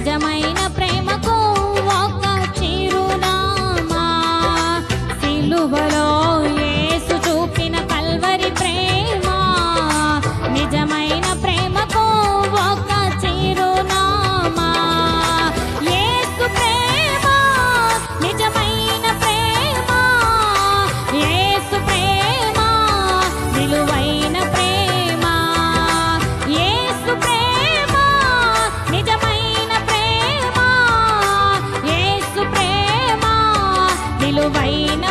నిజమైన ప్రేమకు ఒక చిరునామా. సిలువలో ఏసు చూపిన కల్వరి ప్రేమ. నిజమైన ప్రేమ విలువైన